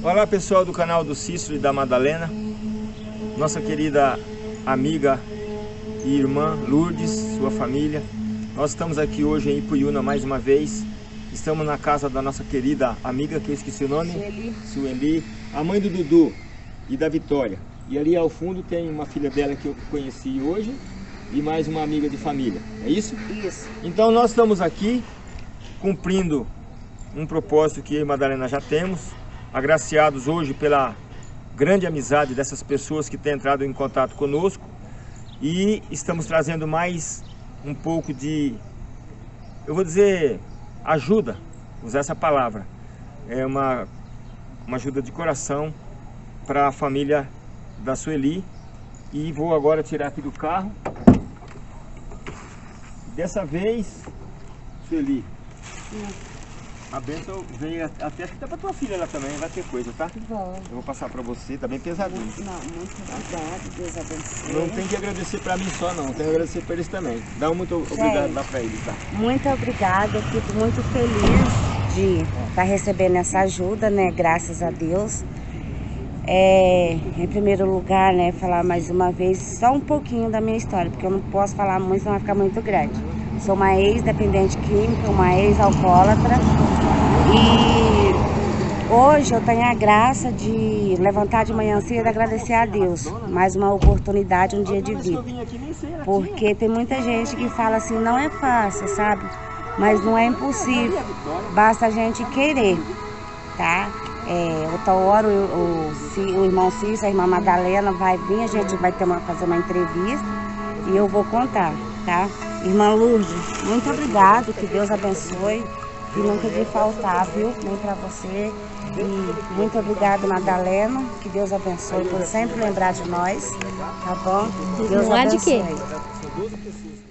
Olá pessoal do canal do Cícero e da Madalena, nossa querida amiga e irmã Lourdes, sua família. Nós estamos aqui hoje em Ipuiuna mais uma vez. Estamos na casa da nossa querida amiga, que eu esqueci o nome. Sueli. Sueli, a mãe do Dudu e da Vitória. E ali ao fundo tem uma filha dela que eu conheci hoje e mais uma amiga de família. É isso? Isso. Então nós estamos aqui cumprindo um propósito que eu e Madalena já temos, agraciados hoje pela grande amizade dessas pessoas que têm entrado em contato conosco. E estamos trazendo mais um pouco de, eu vou dizer, ajuda, usar essa palavra, é uma, uma ajuda de coração para a família da Sueli. E vou agora tirar aqui do carro. Dessa vez, Sueli, a benção veio até acho que dá pra tua filha lá também, vai ter coisa, tá? Bom. Eu vou passar pra você, tá bem pesadinho. Não, muito obrigado. Deus abençoe. Não tem que agradecer pra mim só não, tem que agradecer pra eles também. Dá um muito obrigado lá pra eles, tá? Muito obrigada. Eu fico muito feliz de estar recebendo essa ajuda, né? Graças a Deus. É, em primeiro lugar, né, falar mais uma vez só um pouquinho da minha história, porque eu não posso falar muito, senão vai ficar muito grande. Sou uma ex-dependente química, uma ex-alcoólatra e hoje eu tenho a graça de levantar de manhã cedo e agradecer a Deus. Mais uma oportunidade, um dia de vida. Porque tem muita gente que fala assim, não é fácil, sabe? Mas não é impossível, basta a gente querer, tá? É, outra hora o, o, o irmão Cícero, a irmã Madalena vai vir, a gente vai ter uma, fazer uma entrevista e eu vou contar, tá? Irmã Lourdes, muito obrigado, que Deus abençoe e nunca de faltar, viu? Nem pra você. E muito obrigado, Madalena, que Deus abençoe por sempre lembrar de nós, tá bom? Deus Lembrar de quê? abençoe.